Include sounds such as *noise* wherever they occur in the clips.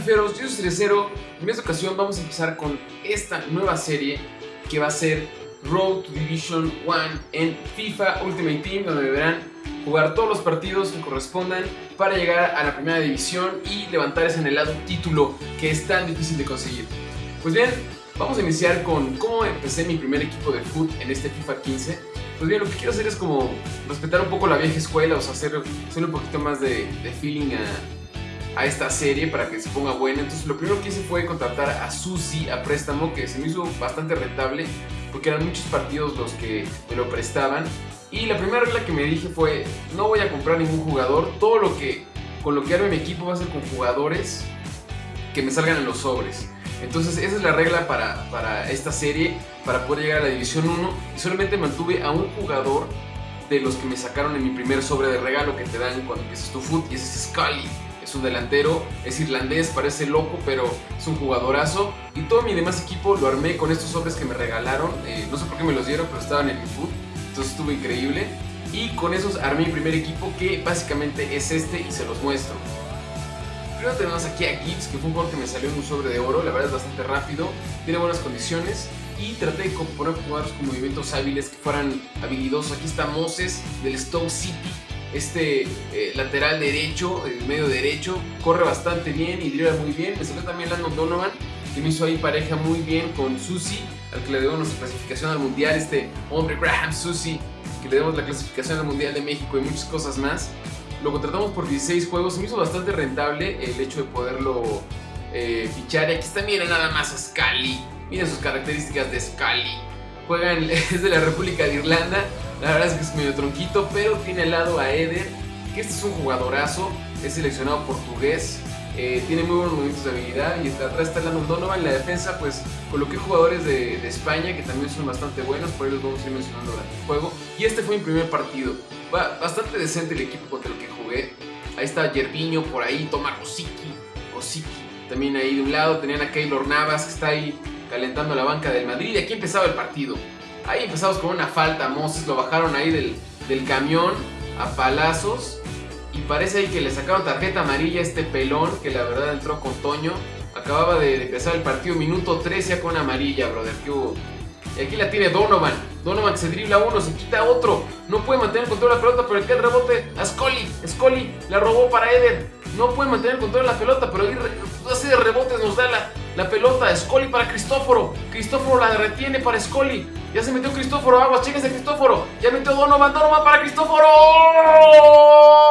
fiferos, yo soy Cerecero. En esta ocasión vamos a empezar con esta nueva serie que va a ser Road to Division 1 en FIFA Ultimate Team, donde deberán jugar todos los partidos que correspondan para llegar a la primera división y levantar ese anhelado título que es tan difícil de conseguir. Pues bien, vamos a iniciar con cómo empecé mi primer equipo de foot en este FIFA 15. Pues bien, lo que quiero hacer es como respetar un poco la vieja escuela, o sea, hacer, hacer un poquito más de, de feeling a a esta serie para que se ponga buena. Entonces lo primero que hice fue contratar a Susi a préstamo, que se me hizo bastante rentable porque eran muchos partidos los que me lo prestaban. Y la primera regla que me dije fue, no voy a comprar ningún jugador, todo lo que con lo que arme mi equipo va a ser con jugadores que me salgan en los sobres. Entonces esa es la regla para, para esta serie, para poder llegar a la División 1. Y solamente mantuve a un jugador de los que me sacaron en mi primer sobre de regalo que te dan cuando empiezas tu foot y ese es Scully es un delantero, es irlandés, parece loco, pero es un jugadorazo. Y todo mi demás equipo lo armé con estos sobres que me regalaron. Eh, no sé por qué me los dieron, pero estaban en mi food. Entonces estuvo increíble. Y con esos armé mi primer equipo, que básicamente es este, y se los muestro. Primero tenemos aquí a Gibbs, que fue un jugador que me salió en un sobre de oro. La verdad es bastante rápido, tiene buenas condiciones. Y traté de poner jugadores con movimientos hábiles que fueran habilidosos. Aquí está Moses del Stoke City este eh, lateral derecho, el medio derecho, corre bastante bien y dribla muy bien. Me salió también Landon Donovan, que me hizo ahí pareja muy bien con Susi, al que le debo nuestra clasificación al mundial, este hombre Graham Susi, que le demos la clasificación al mundial de México y muchas cosas más. Lo contratamos por 16 juegos, se me hizo bastante rentable el hecho de poderlo eh, fichar. Y aquí está, miren nada más a Scali, miren sus características de Scali. Juegan, *laughs* es de la República de Irlanda, la verdad es que es medio tronquito, pero tiene al lado a Eder, que este es un jugadorazo, es seleccionado portugués, eh, tiene muy buenos movimientos de habilidad y atrás está Landon Donovan. En la defensa, pues coloqué jugadores de, España que también son bastante buenos, por ahí los vamos a ir mencionando durante el juego. Y este fue mi primer partido. Va bastante decente el equipo contra el que jugué. Ahí está Yerviño, por ahí toma Rosicki, Rosicki. También ahí de un lado tenían a Keylor Navas que está ahí calentando la banca del Madrid. Y aquí empezaba el partido. Ahí empezamos con una falta. Moses lo bajaron ahí del, camión a palazos. Y parece ahí que le sacaron tarjeta amarilla a este pelón que la verdad entró con Toño. Acababa de empezar el partido, minuto 13 ya con amarilla, brother. ¿Qué hubo? Y aquí la tiene Donovan. Donovan se dribla uno, se quita otro. No puede mantener el control de la pelota, pero aquí el rebote a Scully. Scully la robó para Eder. No puede mantener el control de la pelota, pero ahí así de rebotes nos da la, la pelota. Scully para Cristóforo. Cristóforo la retiene para Scully. Ya se metió Cristóforo. Aguas, de Cristóforo. Ya metió Donovan. Donovan para Cristóforo.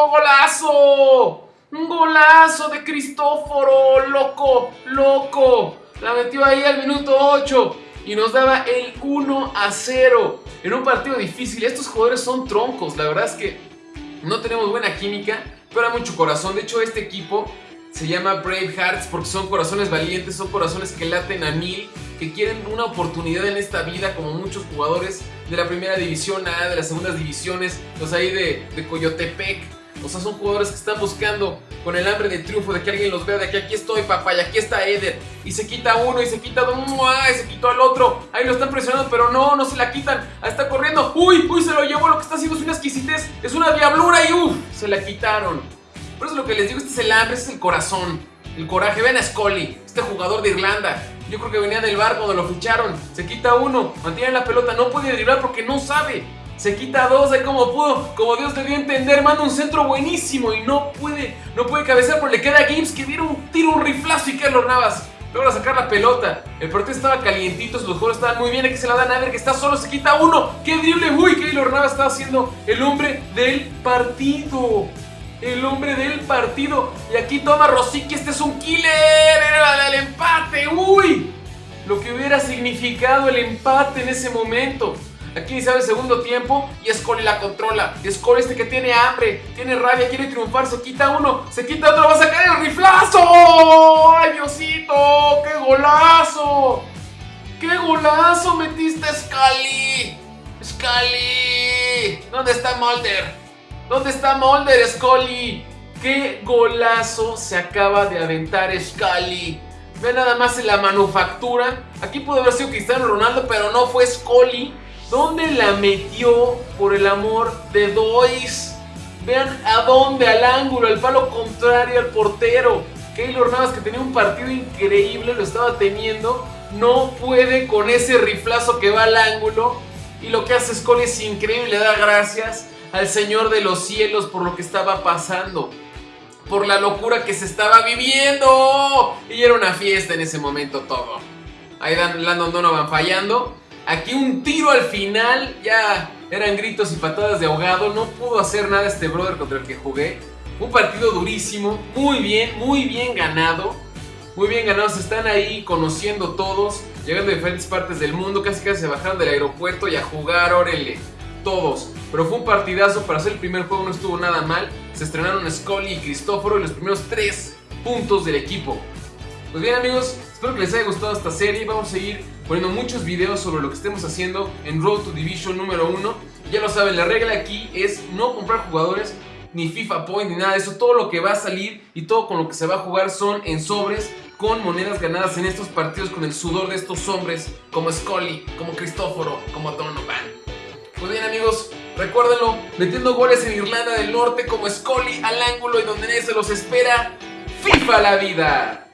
¡Golazo! Un golazo de Cristóforo. Loco, loco. La metió ahí al minuto 8 y nos daba el 1 a 0 en un partido difícil. Estos jugadores son troncos, la verdad es que no tenemos buena química, pero hay mucho corazón. De hecho, este equipo se llama Brave Hearts porque son corazones valientes, son corazones que laten a mil, que quieren una oportunidad en esta vida, como muchos jugadores de la primera división A, de las segundas divisiones, los ahí de, Coyotepec o sea, son jugadores que están buscando con el hambre de triunfo, de que alguien los vea, de que aquí estoy, papá, y aquí está Eder. Y se quita uno, y se quita dos, y se quitó al otro. Ahí lo están presionando, pero no, no se la quitan. Ahí está corriendo. Uy, uy, se lo llevó. Lo que está haciendo es una exquisitez. Es una diablura y uff, se la quitaron. Por eso lo que les digo, este es el hambre, este es el corazón. El coraje. Ven a Scully, este jugador de Irlanda. Yo creo que venía del bar cuando lo ficharon. Se quita uno, mantiene la pelota, no puede driblar porque no sabe. Se quita dos de como pudo, como Dios debió entender, manda un centro buenísimo y no puede, no puede cabecear, pero le queda a Gibbs que viene un tiro, un riflazo y Keylor Navas logra sacar la pelota. El partido estaba calientito, los jugadores estaban muy bien, aquí se la dan a ver que está solo, se quita uno. ¡Qué drible! ¡Uy! Keylor Navas está haciendo el hombre del partido. El hombre del partido. Y aquí toma Rosicky, este es un killer. Era el empate. ¡Uy! Lo que hubiera significado el empate en ese momento. Aquí iniciaba el segundo tiempo y Scully la controla. Scully este que tiene hambre, tiene rabia, quiere triunfar, se quita uno, se quita otro, va a sacar el riflazo. ¡Ay, Diosito! ¡Qué golazo! ¡Qué golazo metiste, Scully! ¡Scully! ¿Dónde está Mulder? ¿Dónde está Mulder, Scully? ¡Qué golazo se acaba de aventar Scully! Ve nada más en la manufactura. Aquí pudo haber sido Cristiano Ronaldo, pero no fue Scully. ¿Dónde la metió por el amor de Dois? Vean a dónde, al ángulo, al palo contrario al portero. Keylor Navas que tenía un partido increíble, lo estaba teniendo, no puede con ese riflazo que va al ángulo. Y lo que hace Scully es increíble, le da gracias al Señor de los cielos por lo que estaba pasando. Por la locura que se estaba viviendo. Y era una fiesta en ese momento todo. Ahí Landon Donovan fallando. Aquí un tiro al final. Ya eran gritos y patadas de ahogado. No pudo hacer nada este brother contra el que jugué. Un partido durísimo. Muy bien, muy bien ganado. Muy bien ganados, están ahí conociendo todos, llegando de diferentes partes del mundo, casi casi se bajaron del aeropuerto y a jugar, órale, todos. Pero fue un partidazo, para hacer el primer juego no estuvo nada mal. Se estrenaron Scully y Cristóforo y los primeros tres puntos del equipo. Pues bien amigos, espero que les haya gustado esta serie. Vamos a seguir poniendo muchos videos sobre lo que estemos haciendo en Road to Division número 1. Ya lo saben, la regla aquí es no comprar jugadores ni FIFA Point ni nada de eso. Todo lo que va a salir y todo con lo que se va a jugar son en sobres con monedas ganadas en estos partidos con el sudor de estos hombres como Scully, como Cristóforo, como Donovan. Pues bien amigos, recuérdenlo, metiendo goles en Irlanda del Norte como Scully al ángulo y donde nadie se los espera, FIFA la vida.